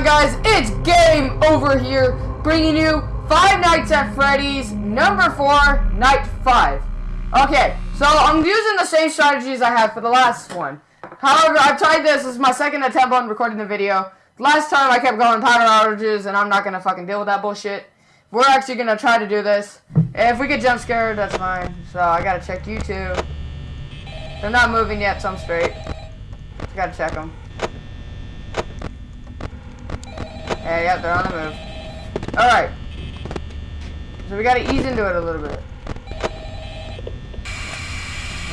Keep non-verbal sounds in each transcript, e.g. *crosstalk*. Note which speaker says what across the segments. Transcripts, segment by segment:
Speaker 1: on, guys? It's game over here, bringing you Five Nights at Freddy's, number four, night five. Okay, so I'm using the same strategies I had for the last one. However, I've tried this. This is my second attempt on recording the video. Last time I kept going power outages, and I'm not gonna fucking deal with that bullshit. We're actually gonna try to do this. If we get jump scared, that's fine. So I gotta check you too. They're not moving yet, so I'm straight. Gotta check them. Yeah, yep, they're on the move. Alright. So we gotta ease into it a little bit.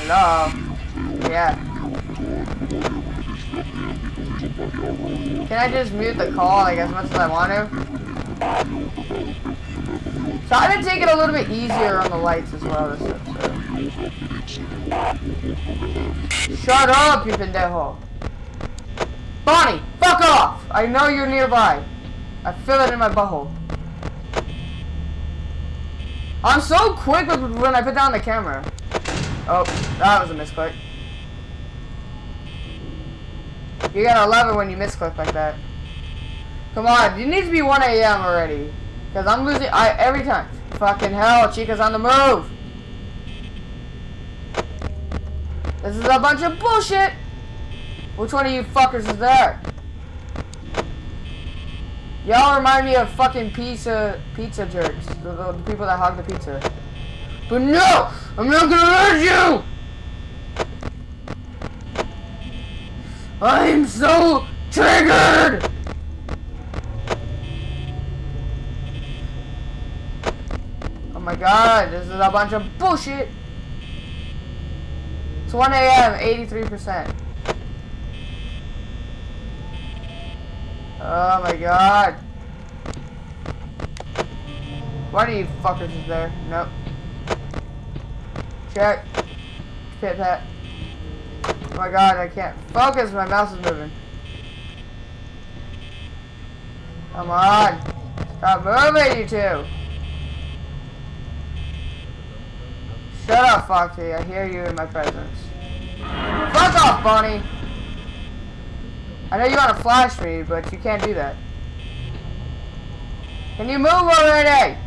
Speaker 1: Hello? Yeah. Can I just mute the call like as much as I want to? So I've been taking a little bit easier on the lights as well this episode. Shut up, you pendejo. Bonnie, fuck off! I know you're nearby. I feel it in my butthole. I'm so quick when I put down the camera. Oh, that was a misclick. You gotta love it when you misclick like that. Come on, you need to be 1 a.m. already. Because I'm losing I every time. Fucking hell, Chica's on the move. This is a bunch of bullshit. Which one of you fuckers is there? Y'all remind me of fucking pizza pizza jerks. The, the, the, people that hog the pizza. But no! I'm not gonna hurt you! I'm so triggered! Oh my god, this is a bunch of bullshit! It's 1 a.m., 83%. Oh my god. One of you fuckers is there. Nope. Check. Pit pat. Oh my god, I can't focus. My mouse is moving. Come on. Stop moving, you two. Shut up, Foxy. I hear you in my presence. Fuck off, Bonnie. I know you want to flash me, but you can't do that. Can you move already?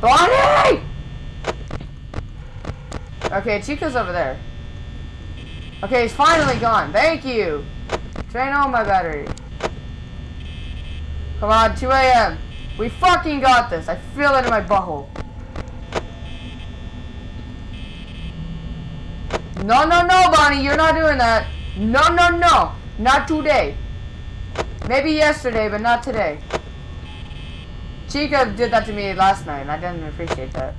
Speaker 1: Bonnie! Okay, Chica's over there. Okay, he's finally gone. Thank you. Drain all my battery. Come on, 2 a.m. We fucking got this. I feel it in my butthole. No, no, no, Bonnie, you're not doing that. No, no, no. Not today. Maybe yesterday, but not today. Chica did that to me last night, and I didn't appreciate that.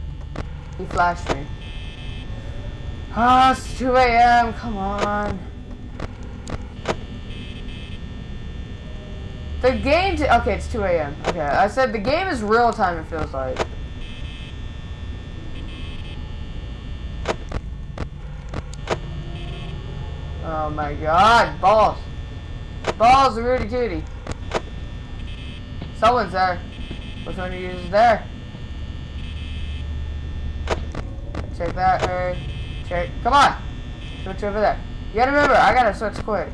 Speaker 1: He flashed me. Ah, oh, it's 2 a.m. Come on. The game... okay, it's 2 a.m. Okay, I said the game is real time, it feels like. Oh my god, balls. Balls, Rudy Tooty. Someone's there. Which one of you is there? Check that, hey. Check. Come on! Switch over there. You gotta remember, I gotta switch quick.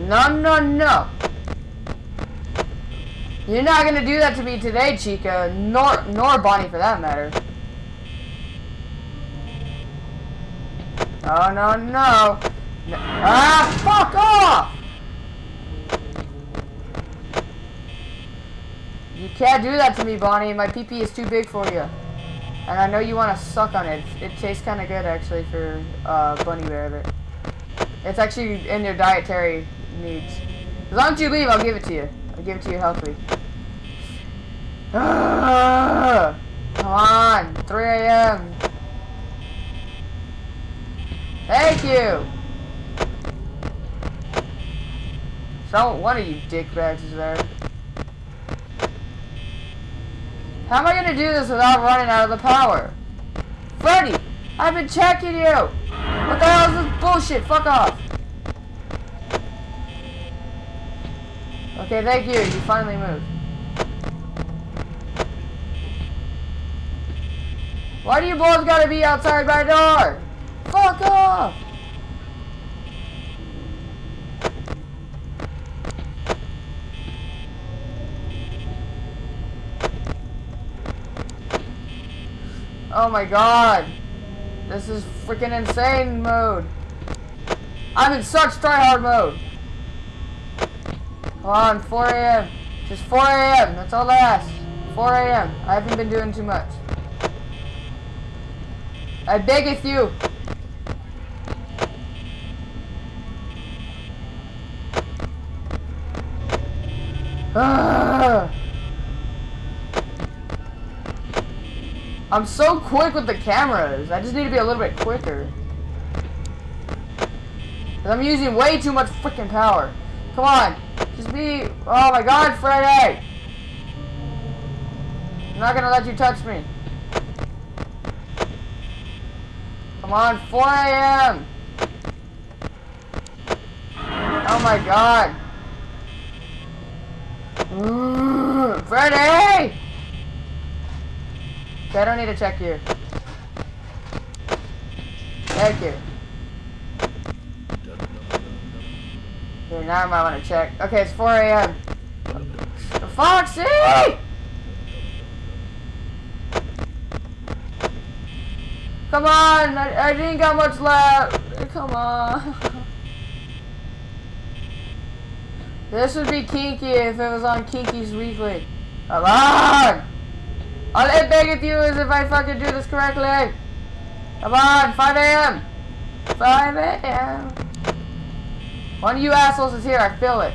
Speaker 1: No, no, no. You're not gonna do that to me today, Chica. Nor, nor Bonnie for that matter. No, no. no. Ah, fuck off! You can't do that to me, Bonnie. My PP is too big for you. And I know you want to suck on it. It tastes kind of good, actually, for uh, Bunny Rabbit. It's actually in your dietary needs. As long as you leave, I'll give it to you. I'll give it to you healthily. *sighs* come on, 3 a.m. Thank you! So, one of you dickbags is there. How am I gonna do this without running out of the power? Freddy! I've been checking you! What the hell is this bullshit? Fuck off! Okay, thank you. You finally moved. Why do you both gotta be outside my door? Fuck off! Oh my god! This is freaking insane mode. I'm in such tryhard mode. Come on, 4 a.m. Just 4 a.m. That's all I ask. 4 a.m. I haven't been doing too much. I beggeth you. Ugh. *sighs* Ah. I'm so quick with the cameras. I just need to be a little bit quicker. Cause I'm using way too much freaking power. Come on. Just be... Oh my god, Freddy! I'm not gonna let you touch me. Come on, 4 a.m. Oh my god. *gasps* Freddy! Okay, I don't need to check you. Thank you. Okay, now I might want to check. Okay, it's 4 a.m. Foxy! Come on! I, I didn't got much left. Come on. *laughs* This would be kinky if it was on Kinky's Weekly. Come on! All I beg of you is if I fucking do this correctly. Come on, 5 a.m. 5 a.m. One of you assholes is here, I feel it.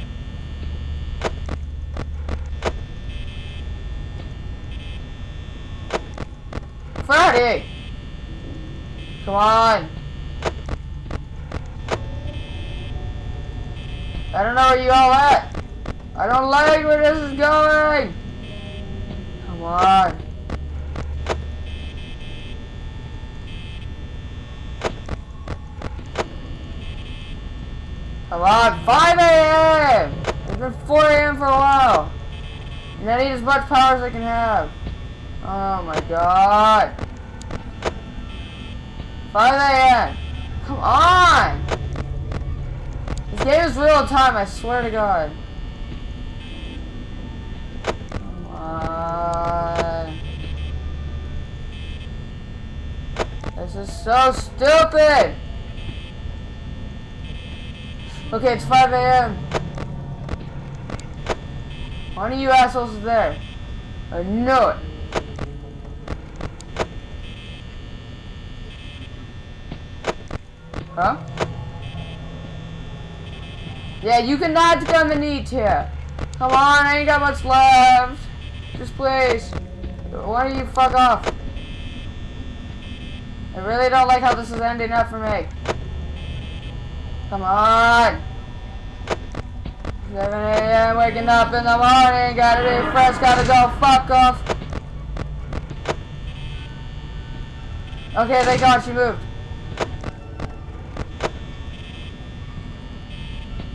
Speaker 1: Friday! Come on! I don't know where you all at. I don't like where this is going. Come on. Come on, 5 a.m. It's been 4 a.m. for a while. And I need as much power as I can have. Oh my god. 5 a.m. Come on. This game is real time, I swear to god. Come on. This is so stupid. Okay, it's 5 a.m. One of you assholes is there. I know it. Huh? Yeah, you cannot come and eat here. Come on, I ain't got much left. Just please. Why don't you fuck off? I really don't like how this is ending up for me. Come on. 7 a.m. waking up in the morning. Gotta be fresh. Gotta go. Fuck off. Okay, thank God she moved.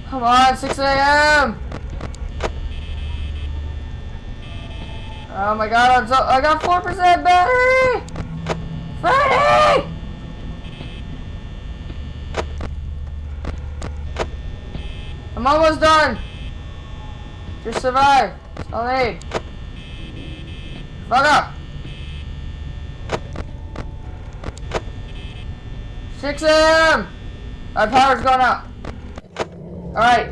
Speaker 1: Come on, 6 a.m. Oh my god, I'm so, I got 4% battery! Freddy! I'm almost done. Just survive. That's all need. Fuck up. 6 a.m. My power's going out. Alright.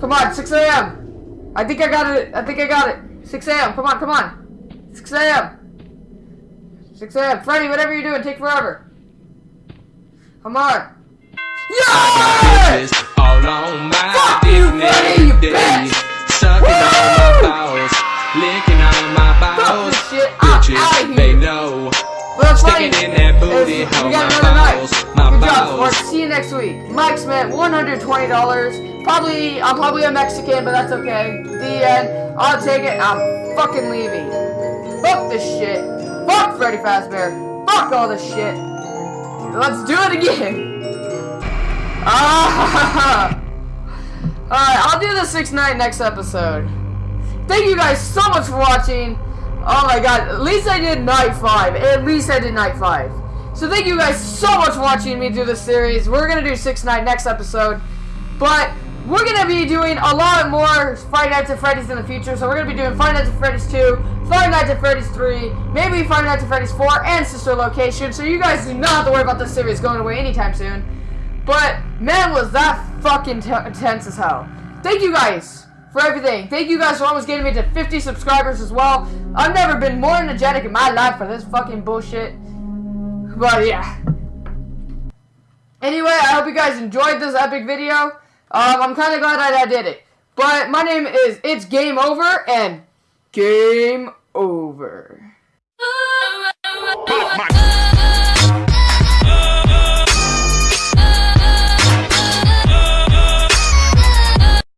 Speaker 1: Come on, 6 a.m. I think I got it. I think I got it. 6 a.m. Come on, come on. 6 a.m. 6 a.m. Freddy, whatever you're doing, take forever. Come on. Yes!
Speaker 2: all on my
Speaker 1: Fuck you, bitch!
Speaker 2: Sucking on my balls, licking on my balls.
Speaker 1: this shit. I'm
Speaker 2: Bitches, they know. Sticking in that booty
Speaker 1: got
Speaker 2: my balls, my
Speaker 1: Good job,
Speaker 2: balls.
Speaker 1: sport. See you next week. Mike spent $120. Probably, I'm probably a Mexican, but that's okay. The end. I'll take it. I'm fucking leaving. Fuck this shit. Fuck Freddy Fazbear. Fuck all this shit. Let's do it again. Ah! *laughs* Alright, I'll do the 6 night next episode. Thank you guys so much for watching. Oh my god, at least I did night 5. At least I did night 5. So thank you guys so much for watching me do this series. We're gonna do six night next episode, but we're gonna be doing a lot more Friday Nights at Freddy's in the future. So we're gonna be doing Friday Nights at Freddy's 2, Friday Nights at Freddy's 3, maybe Friday Nights at Freddy's 4, and Sister Location. So you guys do not have to worry about this series going away anytime soon. But man, was that fucking t- intense as hell. Thank you guys for everything. Thank you guys for almost getting me to 50 subscribers as well. I've never been more energetic in my life for this fucking bullshit. But yeah. Anyway, I hope you guys enjoyed this epic video. Um, I'm kind of glad that I did it. But my name is It's Game Over and Game Over.
Speaker 3: My